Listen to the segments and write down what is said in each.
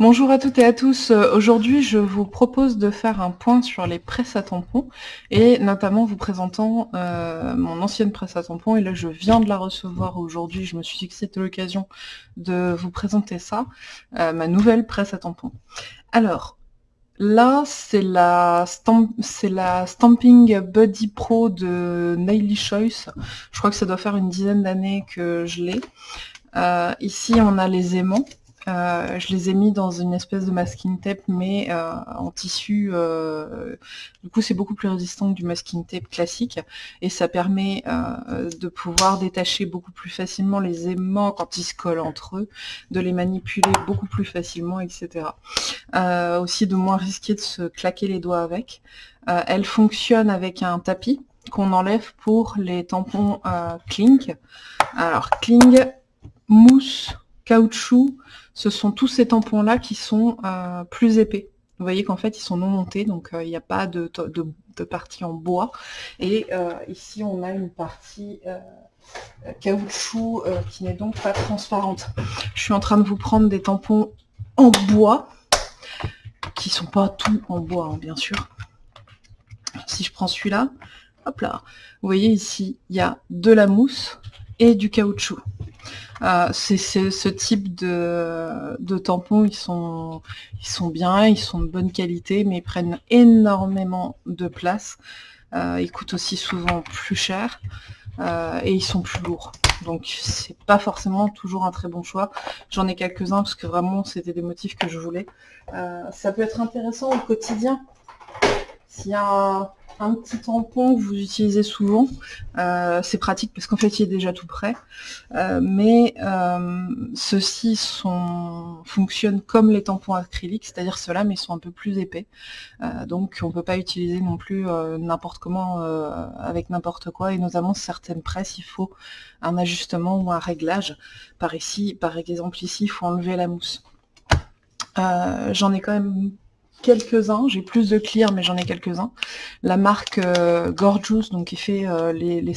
Bonjour à toutes et à tous. Euh, aujourd'hui, je vous propose de faire un point sur les presses à tampons et notamment vous présentant euh, mon ancienne presse à tampons et là je viens de la recevoir aujourd'hui. Je me suis dit que c'était l'occasion de vous présenter ça, euh, ma nouvelle presse à tampons. Alors, là c'est la, la Stamping Buddy Pro de Naily Choice. Je crois que ça doit faire une dizaine d'années que je l'ai. ici on a les aimants. Euh, je les ai mis dans une espèce de masking tape, mais euh, en tissu. Euh, du coup, c'est beaucoup plus résistant que du masking tape classique, et ça permet de pouvoir détacher beaucoup plus facilement les aimants quand ils se collent entre eux, de les manipuler beaucoup plus facilement, etc. aussi de moins risquer de se claquer les doigts avec. elle fonctionne avec un tapis qu'on enlève pour les tampons Kling. Alors, Kling, mousse, caoutchouc, ce sont tous ces tampons-là qui sont euh, plus épais. Vous voyez qu'en fait, ils sont non montés, donc euh, il n'y a pas de, partie en bois. Et euh, ici, on a une partie caoutchouc qui n'est donc pas transparente. Je suis en train de vous prendre des tampons en bois, qui sont pas tout en bois, hein, bien sûr. Si je prends celui-là, hop là, vous voyez ici, il y a de la mousse et du caoutchouc. Euh, c'est ce type de, de, tampons, ils sont, ils sont bien, ils sont de bonne qualité, mais ils prennent énormément de place. Euh, ils coûtent aussi souvent plus cher euh, et ils sont plus lourds. Donc c'est pas forcément toujours un très bon choix. J'en ai quelques-uns parce que vraiment c'était des motifs que je voulais. ça peut être intéressant au quotidien. S'il y a petit tampon que vous utilisez souvent. Euh, c'est pratique parce qu'en fait il est déjà tout prêt. Euh, mais euh, ceux-ci fonctionnent comme les tampons acryliques, c'est-à-dire ceux-là, mais ils sont un peu plus épais. donc on ne peut pas utiliser non plus n'importe comment avec n'importe quoi, et notamment certaines presses, il faut un ajustement ou un réglage. Par ici, par exemple ici, il faut enlever la mousse. J'en ai quand même quelques-uns, j'ai plus de clear mais j'en ai quelques-uns. La marque euh, Gorgeous, donc qui fait euh, les, les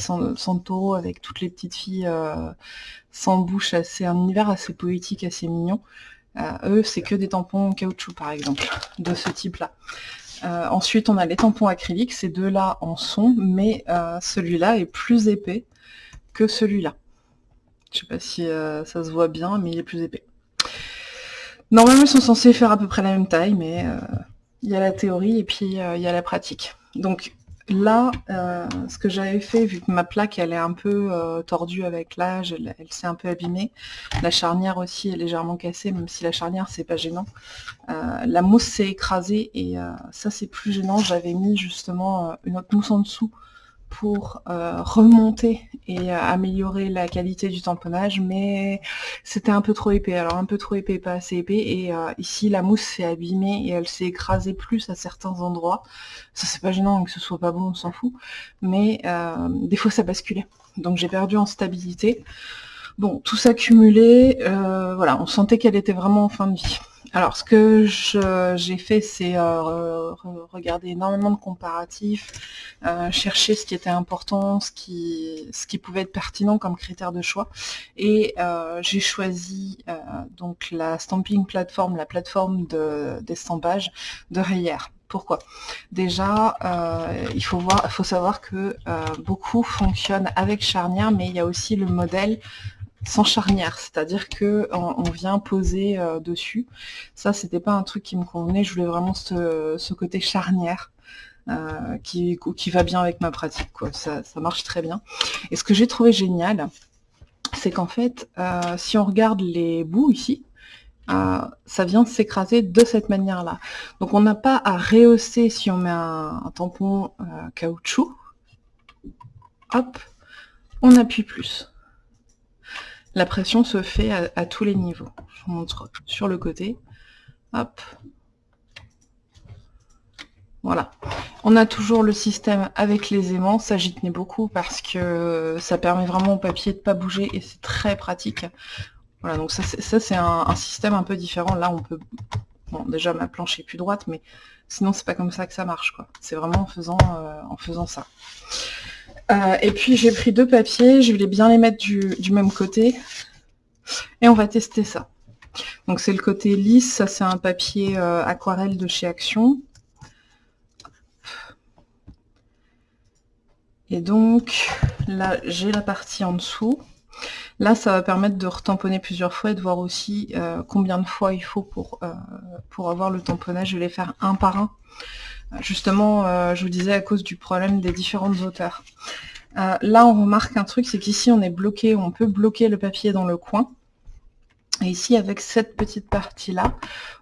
avec toutes les petites filles euh, sans bouche, assez un univers assez poétique, assez mignon. eux, c'est que des tampons caoutchouc par exemple, de ce type-là. ensuite, on a les tampons acryliques, ces deux-là en sont, mais celui-là est plus épais que celui-là. Je sais pas si ça se voit bien, mais il est plus épais. Normalement, ils sont censés faire à peu près la même taille, mais euh, il y a la théorie et puis euh, il y a la pratique. Donc là, euh, ce que j'avais fait, vu que ma plaque, elle est un peu tordue avec l'âge, elle, s'est un peu abîmée, la charnière aussi est légèrement cassée, même si la charnière, c'est pas gênant. la mousse s'est écrasée et ça, c'est plus gênant. J'avais mis justement une autre mousse en dessous pour euh, remonter et euh, améliorer la qualité du tamponnage, mais c'était un peu trop épais. Alors un peu trop épais, pas assez épais, et euh, ici la mousse s'est abîmée et elle s'est écrasée plus à certains endroits. Ça c'est pas gênant que ce soit pas bon, on s'en fout, mais des fois ça basculait. Donc j'ai perdu en stabilité. Bon, tout s'accumulait, voilà, on sentait qu'elle était vraiment en fin de vie. Alors, ce que j'ai fait, c'est euh, regarder énormément de comparatifs, euh, chercher ce qui était important, ce qui, ce qui pouvait être pertinent comme critère de choix. Et euh, j'ai choisi donc la stamping platform, la plateforme d'estampage de, de Rayère. Pourquoi? Déjà, il faut, voir, faut savoir que beaucoup fonctionnent avec charnière, mais il y a aussi le modèle sans charnière, c'est-à-dire que on, vient poser euh, dessus. Ça, c'était pas un truc qui me convenait, je voulais vraiment ce, côté charnière. Euh, qui, va bien avec ma pratique. Ça, marche très bien. Et ce que j'ai trouvé génial, c'est qu'en fait, euh, si on regarde les bouts ici, ça vient s'écraser de cette manière-là. Donc on n'a pas à rehausser si on met un tampon caoutchouc. Hop, on appuie plus. La pression se fait à, tous les niveaux. Je vous montre sur le côté. Hop. Voilà. On a toujours le système avec les aimants. Ça, j'y tenais beaucoup parce que ça permet vraiment au papier de ne pas bouger et c'est très pratique. Voilà, donc ça, c'est un, système un peu différent. Là, on peut... Bon, déjà, ma planche est plus droite, mais sinon, c'est pas comme ça que ça marche. quoi. C'est vraiment en faisant, euh, en faisant ça. Euh, et puis j'ai pris deux papiers, je vais bien les mettre du, même côté. Et on va tester ça. Donc c'est le côté lisse, ça c'est un papier euh, aquarelle de chez Action. Et donc là j'ai la partie en dessous. Là ça va permettre de retamponner plusieurs fois et de voir aussi euh, combien de fois il faut pour, pour avoir le tamponnage. Je vais les faire un par un. Justement, je vous disais à cause du problème des différentes hauteurs. là on remarque un truc, c'est qu'ici on est bloqué, on peut bloquer le papier dans le coin. Et ici, avec cette petite partie-là,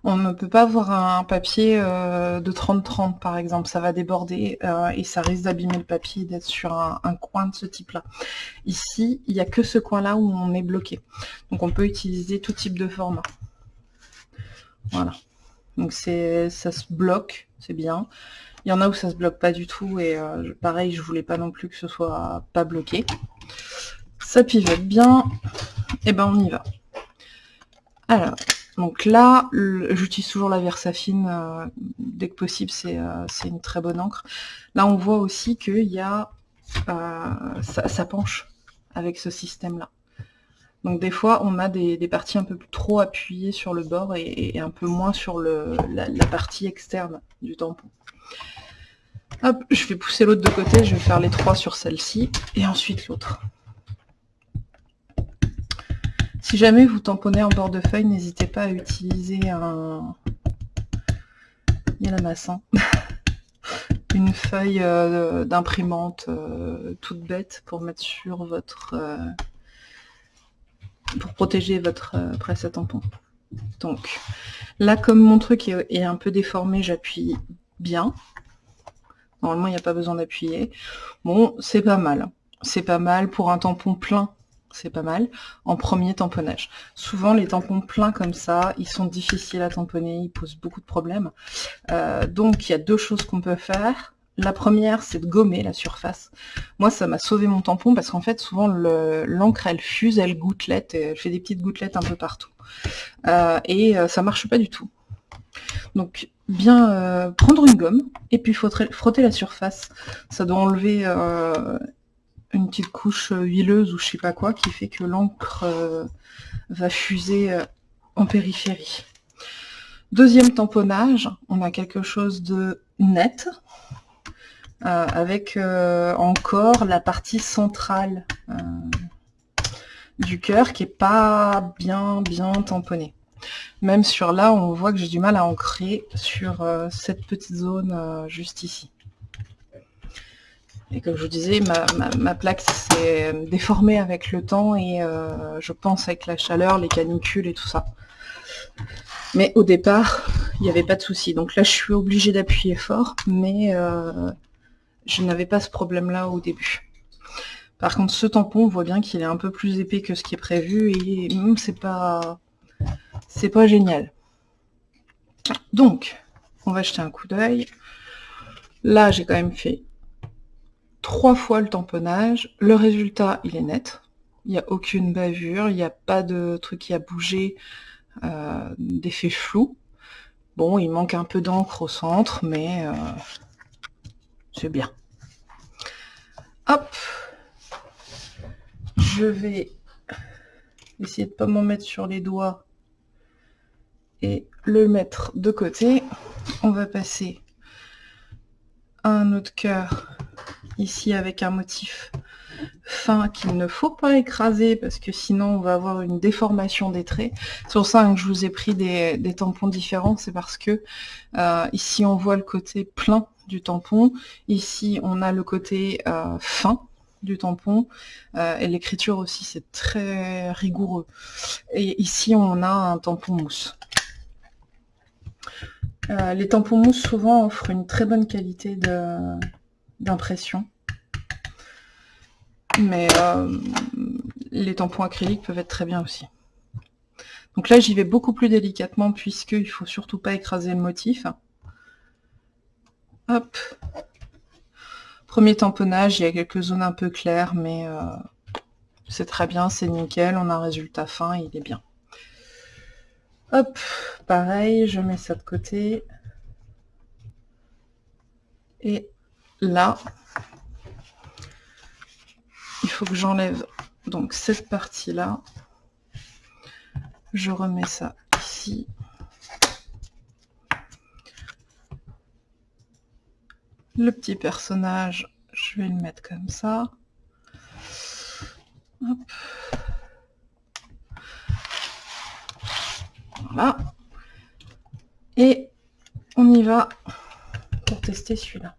on ne peut pas avoir un papier euh, de 30-30, par exemple. Ça va déborder euh, et ça risque d'abîmer le papier d'être sur un, coin de ce type-là. Ici, il n'y a que ce coin-là où on est bloqué. Donc, on peut utiliser tout type de format. Voilà. Donc, ça se bloque, c'est bien. Il y en a où ça se bloque pas du tout et euh, pareil, je voulais pas non plus que ce soit pas bloqué. Ça pivote bien. Et ben, on y va. Alors, donc là, j'utilise toujours la Versafine, euh, dès que possible, euh, c'est une très bonne encre. Là, on voit aussi qu'il y a... Euh, ça, penche avec ce système-là. Donc des fois, on a des, parties un peu trop appuyées sur le bord et, un peu moins sur le, la, partie externe du tampon. Hop, je vais pousser l'autre de côté, je vais faire les trois sur celle-ci, et ensuite l'autre. Si jamais vous tamponnez en bord de feuille, n'hésitez pas à utiliser un... Il y a la masse, une feuille euh, d'imprimante euh, toute bête pour mettre sur votre... Euh, pour protéger votre presse à tampon. Donc, là, comme mon truc est, un peu déformé, j'appuie bien. Normalement, il n'y a pas besoin d'appuyer. Bon, c'est pas mal. C'est pas mal pour un tampon plein c'est pas mal, en premier tamponnage. Souvent, les tampons pleins comme ça, ils sont difficiles à tamponner, ils posent beaucoup de problèmes. Euh, donc, il y a deux choses qu'on peut faire. La première, c'est de gommer la surface. Moi, ça m'a sauvé mon tampon parce qu'en fait, souvent, l'encre, elle fuse, elle gouttelette, elle fait des petites gouttelettes un peu partout. Euh, et euh, ça marche pas du tout. Donc, bien prendre une gomme et puis frotter, frotter la surface. Ça doit enlever une petite couche euh, huileuse ou je sais pas quoi qui fait que l'encre euh, va fuser euh, en périphérie. Deuxième tamponnage, on a quelque chose de net, avec encore la partie centrale du cœur qui est pas bien bien tamponnée. Même sur là, on voit que j'ai du mal à ancrer sur cette petite zone juste ici. Et comme je vous disais, ma, plaque s'est déformée avec le temps et euh, je pense avec la chaleur, les canicules et tout ça. Mais au départ, il n'y avait pas de souci. Donc là, je suis obligée d'appuyer fort, mais euh, je n'avais pas ce problème-là au début. Par contre, ce tampon, on voit bien qu'il est un peu plus épais que ce qui est prévu et hum, c'est pas, c'est pas génial. Donc, on va jeter un coup d'œil. Là, j'ai quand même fait trois fois le tamponnage. Le résultat, il est net. Il n'y a aucune bavure, il n'y a pas de truc qui a bougé, euh, d'effet flou. Bon, il manque un peu d'encre au centre, mais euh, c'est bien. Hop Je vais essayer de ne pas m'en mettre sur les doigts et le mettre de côté. On va passer un autre cœur ici avec un motif fin qu'il ne faut pas écraser parce que sinon on va avoir une déformation des traits. C'est pour ça que je vous ai pris des, tampons différents, c'est parce que euh, ici on voit le côté plein du tampon, ici on a le côté euh, fin du tampon euh, et l'écriture aussi c'est très rigoureux. Et ici on a un tampon mousse. les tampons mousse souvent offrent une très bonne qualité d'impression. Mais euh, les tampons acryliques peuvent être très bien aussi. Donc là, j'y vais beaucoup plus délicatement puisqu'il faut surtout pas écraser le motif. Hop. Premier tamponnage, il y a quelques zones un peu claires, mais euh, c'est très bien, c'est nickel, on a un résultat fin, il est bien. Hop, pareil, je mets ça de côté. Et là, il faut que j'enlève donc cette partie-là. Je remets ça ici. Le petit personnage, je vais le mettre comme ça. Voilà. Et on y va pour tester celui-là.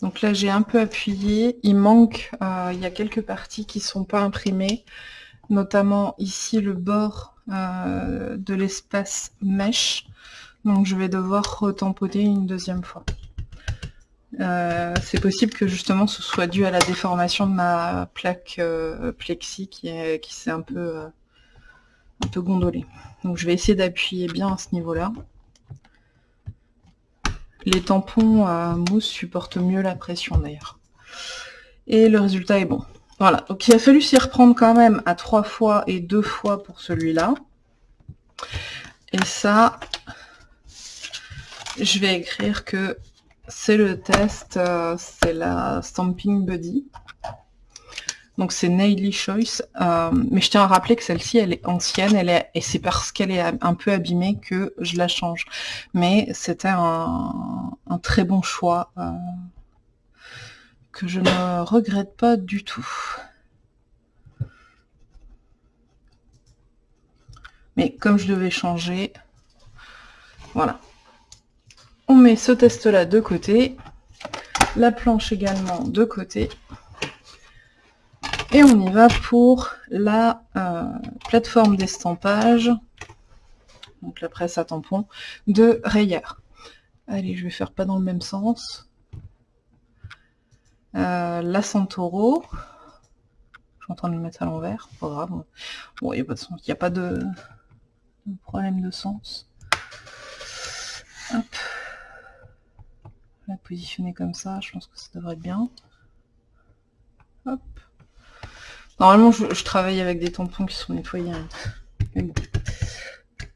Donc là, j'ai un peu appuyé. Il manque, euh, il y a quelques parties qui sont pas imprimées, notamment ici le bord euh, de l'espace mèche. Donc je vais devoir retamponner une deuxième fois. Euh, c'est possible que justement ce soit dû à la déformation de ma plaque plexi qui, s'est un peu, gondolée. Donc je vais essayer d'appuyer bien à ce niveau-là. Les tampons mousse supportent mieux la pression d'ailleurs. Et le résultat est bon. Voilà, donc il a fallu s'y reprendre quand même à trois fois et deux fois pour celui-là. Et ça, je vais écrire que c'est le test, euh, c'est la Stamping Buddy. Donc c'est Naily Choice. Euh, mais je tiens à rappeler que celle-ci, elle est ancienne, elle est, et c'est parce qu'elle est un peu abîmée que je la change. Mais c'était un, très bon choix euh, que je ne regrette pas du tout. Mais comme je devais changer, voilà. On met ce test-là de côté, la planche également de côté. Et on y va pour la euh, plateforme d'estampage, donc la presse à tampon, de Rayer. Allez, je vais faire pas dans le même sens. Euh, la Santoro. Je suis en train de le mettre à l'envers, pas grave. Bon, il n'y a pas de problème de sens. Hop. La positionner comme ça, je pense que ça devrait être bien. Normalement, je, travaille avec des tampons qui sont nettoyés. Hein. Mais bon.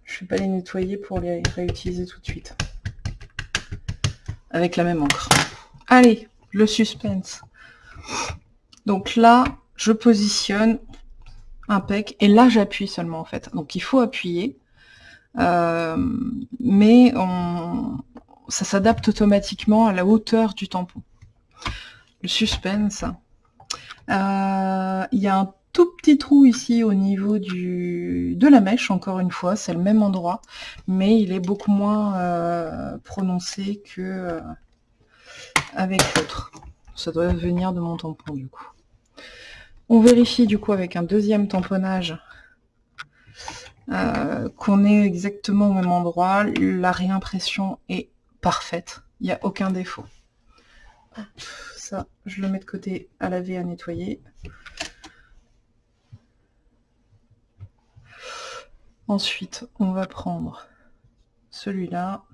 Je vais pas les nettoyer pour les réutiliser tout de suite. Avec la même encre. Allez, le suspense. Donc là, je positionne un pec. Et là, j'appuie seulement, en fait. Donc il faut appuyer. Euh, mais ça s'adapte automatiquement à la hauteur du tampon. Le suspense, euh, il y a un tout petit trou ici au niveau du, de la mèche, encore une fois, c'est le même endroit, mais il est beaucoup moins euh, prononcé que avec l'autre. Ça doit venir de mon tampon du coup. On vérifie du coup avec un deuxième tamponnage qu'on est exactement au même endroit. La réimpression est parfaite, il n'y a aucun défaut ça, je le mets de côté à laver, à nettoyer. Ensuite, on va prendre celui-là.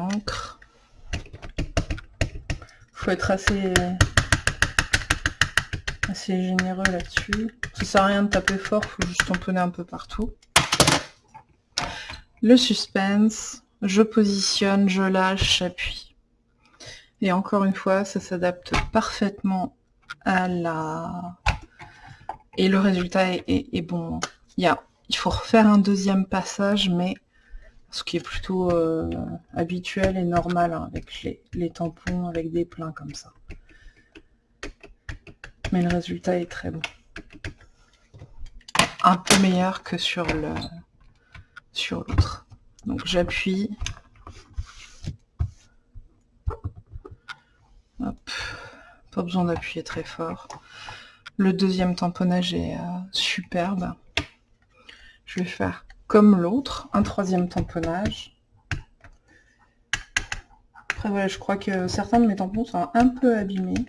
Encre. Faut être assez assez généreux là-dessus. Ça sert à rien de taper fort, faut juste tamponner un peu partout. Le suspense, je positionne, je lâche, j'appuie. Et encore une fois, ça s'adapte parfaitement à la... Et le résultat est, bon. Il, il faut refaire un deuxième passage, mais ce qui est plutôt euh, habituel et normal hein, avec les, tampons, avec des pleins comme ça mais le résultat est très bon. Un peu meilleur que sur le sur l'autre. Donc j'appuie. Pas besoin d'appuyer très fort. Le deuxième tamponnage est euh, superbe. Je vais faire comme l'autre, un troisième tamponnage. Après voilà, je crois que certains de mes tampons sont un peu abîmés.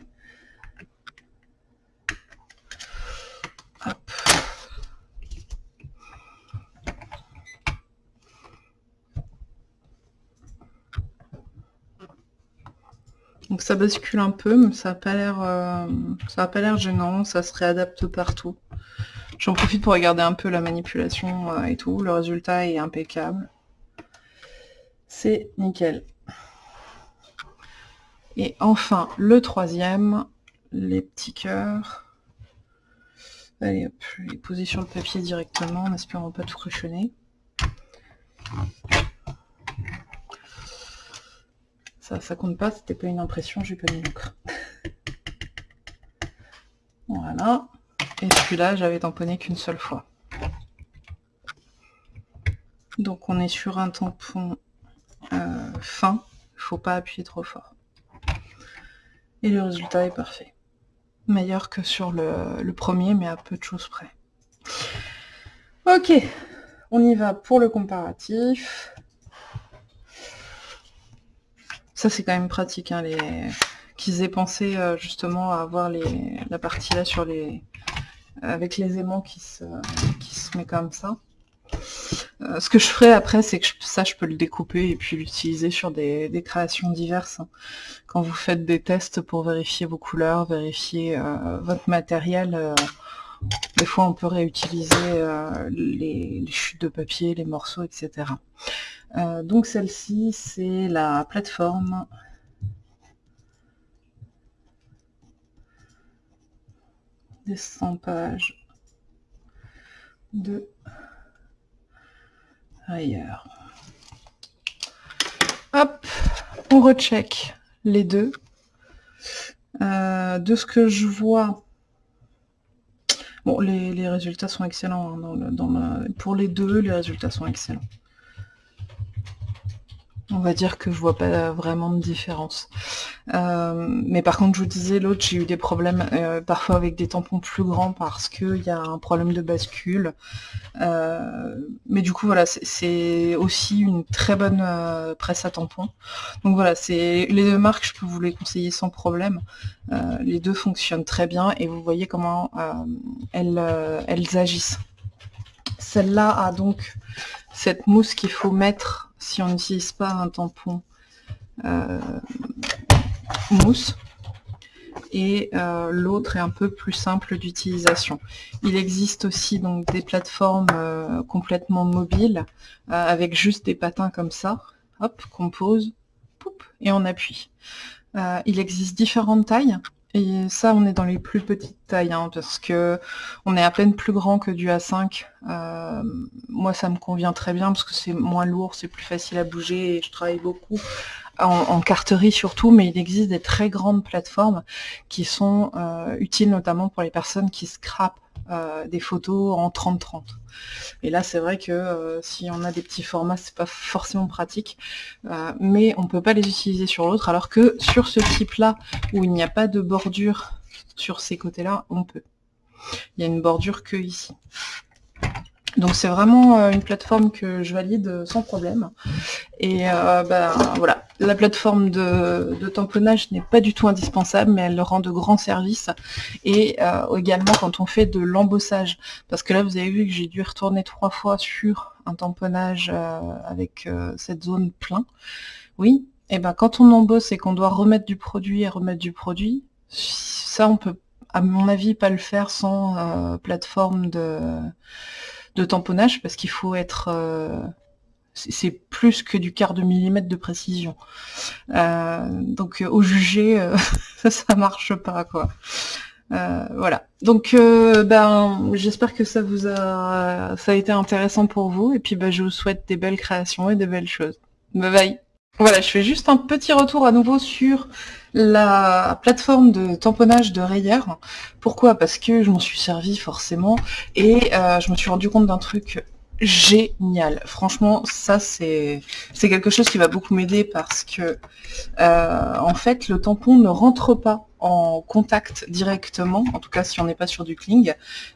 Donc ça bascule un peu, mais ça n'a pas l'air euh, gênant, ça se réadapte partout. J'en profite pour regarder un peu la manipulation euh, et tout. Le résultat est impeccable. C'est nickel. Et enfin, le troisième, les petits cœurs. Allez hop, je vais les poser sur le papier directement en espérant pas tout cochonner. Ça, ça compte pas, c'était pas une impression, j'ai pas mis l'encre. voilà. Et celui-là, j'avais tamponné qu'une seule fois. Donc on est sur un tampon euh, fin, il faut pas appuyer trop fort. Et le résultat est parfait. Meilleur que sur le, premier, mais à peu de choses près. Ok, on y va pour le comparatif. Ça c'est quand même pratique, hein, qu'ils aient pensé euh, justement à avoir la partie là sur les... avec les aimants qui se, qui se met comme ça. Euh, ce que je ferai après, c'est que ça, je peux le découper et puis l'utiliser sur des, créations diverses. Hein. Quand vous faites des tests pour vérifier vos couleurs, vérifier euh, votre matériel, euh, des fois on peut réutiliser les, chutes de papier, les morceaux, etc. donc celle-ci, c'est la plateforme des 100 pages de ailleurs. Hop, on recheck les deux. Euh, de ce que je vois, bon, les, résultats sont excellents. Hein, dans pour les deux, les résultats sont excellents on va dire que je vois pas vraiment de différence. Euh, mais par contre, je vous disais, l'autre, j'ai eu des problèmes euh, parfois avec des tampons plus grands parce qu'il y a un problème de bascule. Euh, mais du coup, voilà, c'est aussi une très bonne presse à tampons. Donc voilà, c'est les deux marques, je peux vous les conseiller sans problème. les deux fonctionnent très bien et vous voyez comment elles, elles agissent. Celle-là a donc cette mousse qu'il faut mettre si on n'utilise pas un tampon euh, mousse et euh, l'autre est un peu plus simple d'utilisation. Il existe aussi donc des plateformes euh, complètement mobiles avec juste des patins comme ça, hop, qu'on pose, et on appuie. il existe différentes tailles. Et ça, on est dans les plus petites tailles, hein, parce que on est à peine plus grand que du A5. Euh, moi, ça me convient très bien, parce que c'est moins lourd, c'est plus facile à bouger, et je travaille beaucoup en, carterie surtout, mais il existe des très grandes plateformes qui sont euh, utiles notamment pour les personnes qui scrapent euh, des photos en 30-30. Et là, c'est vrai que euh, si on a des petits formats, c'est pas forcément pratique, euh, mais on peut pas les utiliser sur l'autre, alors que sur ce type-là, où il n'y a pas de bordure sur ces côtés-là, on peut. Il y a une bordure que ici. Donc c'est vraiment euh, une plateforme que je valide sans problème. Et euh, ben, voilà, la plateforme de, tamponnage n'est pas du tout indispensable, mais elle rend de grands services. Et euh, également quand on fait de l'embossage, parce que là vous avez vu que j'ai dû retourner trois fois sur un tamponnage avec cette zone plein. Oui, et ben quand on embosse et qu'on doit remettre du produit et remettre du produit, ça on peut à mon avis pas le faire sans plateforme de de tamponnage parce qu'il faut être euh, c'est plus que du quart de millimètre de précision. Euh, donc au jugé, euh, ça marche pas quoi. voilà. Donc ben j'espère que ça vous a ça a été intéressant pour vous et puis ben, je vous souhaite des belles créations et des belles choses. Bye bye. Voilà, je fais juste un petit retour à nouveau sur la plateforme de tamponnage de Rayer. Pourquoi? Parce que je m'en suis servi forcément et euh, je me suis rendu compte d'un truc génial. Franchement, ça c'est quelque chose qui va beaucoup m'aider parce que euh, en fait le tampon ne rentre pas en contact directement, en tout cas si on n'est pas sur du cling.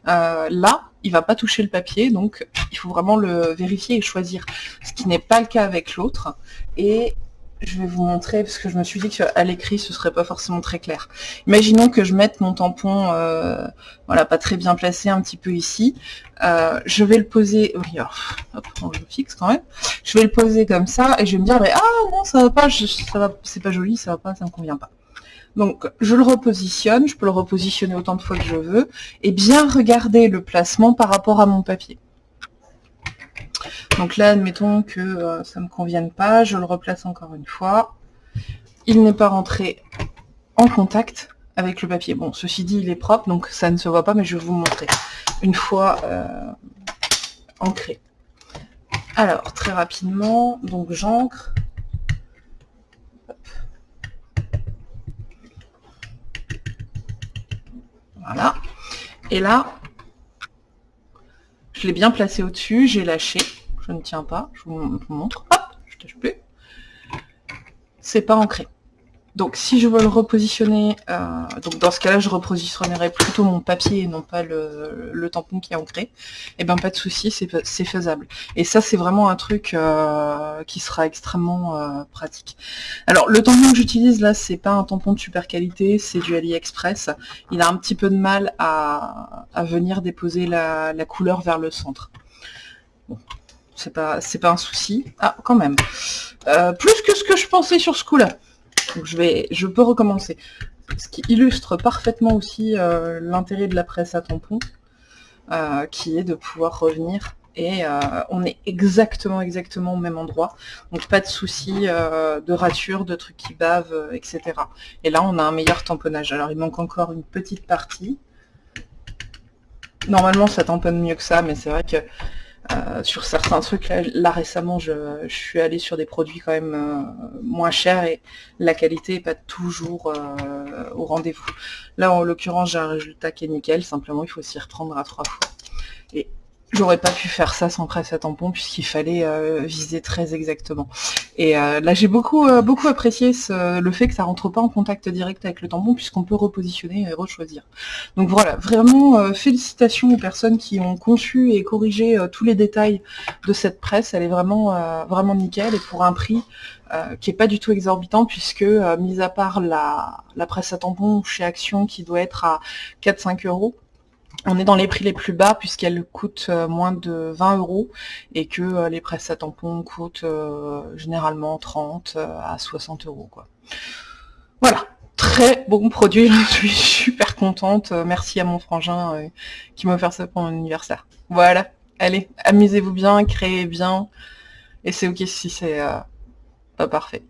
Euh, là, il va pas toucher le papier, donc il faut vraiment le vérifier et choisir, ce qui n'est pas le cas avec l'autre. Et je vais vous montrer, parce que je me suis dit qu'à l'écrit, ce serait pas forcément très clair. Imaginons que je mette mon tampon, euh, voilà, pas très bien placé, un petit peu ici. Euh, je vais le poser, oui, hop, je fixe quand même. Je vais le poser comme ça, et je vais me dire, ah non, ça va pas, ça va, c'est pas joli, ça va pas, ça me convient pas. Donc je le repositionne, je peux le repositionner autant de fois que je veux, et bien regarder le placement par rapport à mon papier. Donc là, admettons que euh, ça ne me convienne pas, je le replace encore une fois. Il n'est pas rentré en contact avec le papier. Bon, ceci dit, il est propre, donc ça ne se voit pas, mais je vais vous montrer. Une fois euh, ancré. Alors, très rapidement, donc j'ancre. Voilà. Et là, l'ai bien placé au-dessus, j'ai lâché. Je ne tiens pas, je vous montre. Hop, je tâche plus. C'est pas ancré. Donc si je veux le repositionner, euh, donc dans ce cas-là je repositionnerai plutôt mon papier et non pas le, tampon qui est ancré, et eh bien pas de souci, c'est faisable. Et ça c'est vraiment un truc euh, qui sera extrêmement euh, pratique. Alors le tampon que j'utilise là, c'est pas un tampon de super qualité, c'est du AliExpress. Il a un petit peu de mal à, venir déposer la, couleur vers le centre. Bon, c'est pas, pas un souci. Ah, quand même. plus que ce que je pensais sur ce coup-là. Donc je, vais, je peux recommencer. Ce qui illustre parfaitement aussi euh, l'intérêt de la presse à tampon, euh, qui est de pouvoir revenir et euh, on est exactement exactement au même endroit. Donc pas de souci de rature, de trucs qui bavent, etc. Et là on a un meilleur tamponnage. Alors il manque encore une petite partie. Normalement ça tamponne mieux que ça, mais c'est vrai que euh, sur certains trucs, là, récemment, je, suis allée sur des produits quand même euh, moins chers et la qualité n'est pas toujours euh, au rendez-vous. Là, en l'occurrence, j'ai un résultat qui est nickel, simplement il faut s'y reprendre à trois fois. J'aurais pas pu faire ça sans presse à tampon puisqu'il fallait euh, viser très exactement. Et euh, là j'ai beaucoup euh, beaucoup apprécié le fait que ça rentre pas en contact direct avec le tampon puisqu'on peut repositionner et rechoisir. Donc voilà, vraiment félicitations aux personnes qui ont conçu et corrigé tous les détails de cette presse. Elle est vraiment vraiment nickel et pour un prix qui est pas du tout exorbitant puisque mis à part la, la presse à tampon chez Action qui doit être à 4-5 euros, on est dans les prix les plus bas puisqu'elle coûte euh, moins de 20 euros et que euh, les presses à tampons coûtent euh, généralement 30 à 60 euros. Quoi. Voilà, très bon produit, je suis super contente. Merci à mon frangin qui m'a offert ça pour mon anniversaire. Voilà, allez, amusez-vous bien, créez bien, et c'est ok si c'est pas parfait.